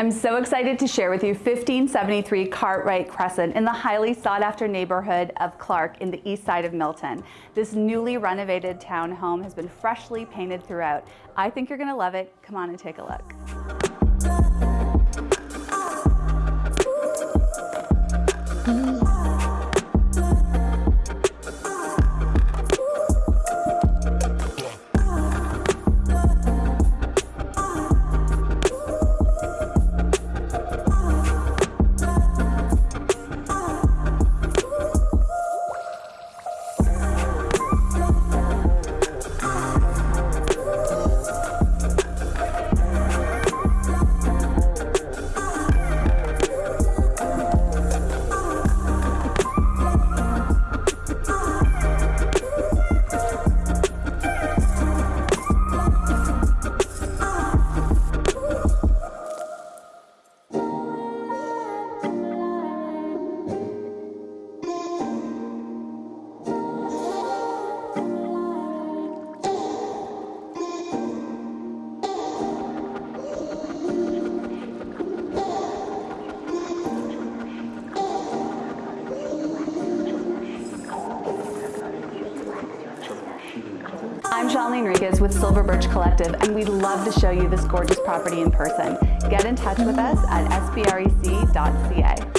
I'm so excited to share with you 1573 Cartwright Crescent in the highly sought after neighborhood of Clark in the east side of Milton. This newly renovated townhome has been freshly painted throughout. I think you're gonna love it. Come on and take a look. I'm Shalini Enriquez with Silver Birch Collective and we'd love to show you this gorgeous property in person. Get in touch with us at sbrec.ca.